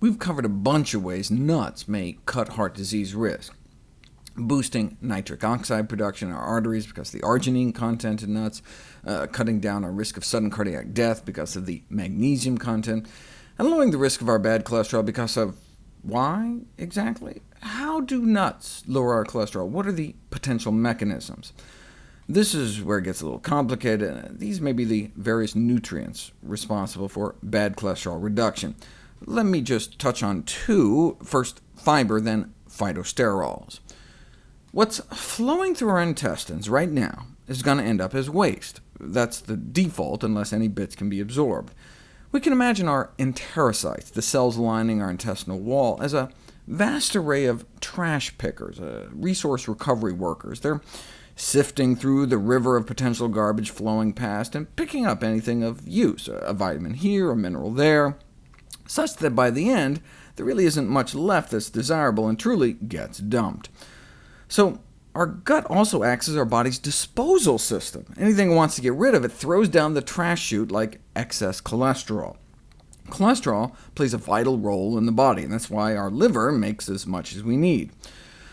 We've covered a bunch of ways nuts may cut heart disease risk, boosting nitric oxide production in our arteries because of the arginine content in nuts, uh, cutting down our risk of sudden cardiac death because of the magnesium content, and lowering the risk of our bad cholesterol because of why, exactly? How do nuts lower our cholesterol? What are the potential mechanisms? This is where it gets a little complicated. These may be the various nutrients responsible for bad cholesterol reduction. Let me just touch on two. First, fiber, then phytosterols. What's flowing through our intestines right now is going to end up as waste. That's the default, unless any bits can be absorbed. We can imagine our enterocytes, the cells lining our intestinal wall, as a vast array of trash pickers, uh, resource recovery workers. They're sifting through the river of potential garbage flowing past, and picking up anything of use, a vitamin here, a mineral there, such that by the end, there really isn't much left that's desirable and truly gets dumped. So our gut also acts as our body's disposal system. Anything it wants to get rid of, it throws down the trash chute like excess cholesterol. Cholesterol plays a vital role in the body, and that's why our liver makes as much as we need.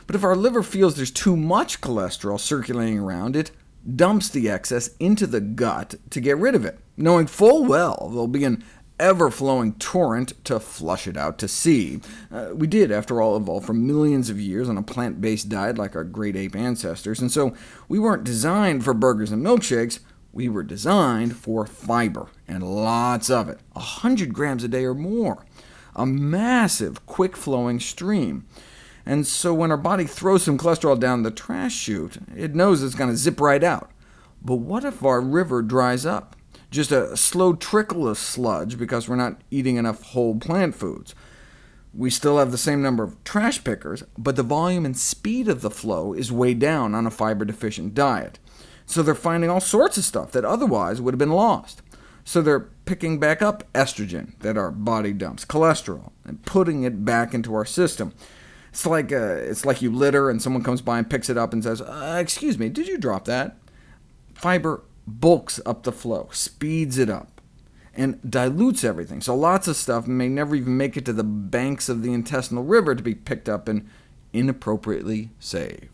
But if our liver feels there's too much cholesterol circulating around, it dumps the excess into the gut to get rid of it, knowing full well there'll be an ever-flowing torrent to flush it out to sea. Uh, we did, after all, evolve for millions of years on a plant-based diet like our great ape ancestors, and so we weren't designed for burgers and milkshakes, we were designed for fiber, and lots of it, 100 grams a day or more, a massive, quick-flowing stream. And so when our body throws some cholesterol down the trash chute, it knows it's going to zip right out. But what if our river dries up? Just a slow trickle of sludge because we're not eating enough whole plant foods. We still have the same number of trash pickers, but the volume and speed of the flow is way down on a fiber-deficient diet. So they're finding all sorts of stuff that otherwise would have been lost. So they're picking back up estrogen that our body dumps, cholesterol, and putting it back into our system. It's like, uh, it's like you litter, and someone comes by and picks it up and says, uh, excuse me, did you drop that? Fiber bulks up the flow, speeds it up, and dilutes everything. So lots of stuff may never even make it to the banks of the intestinal river to be picked up and inappropriately saved.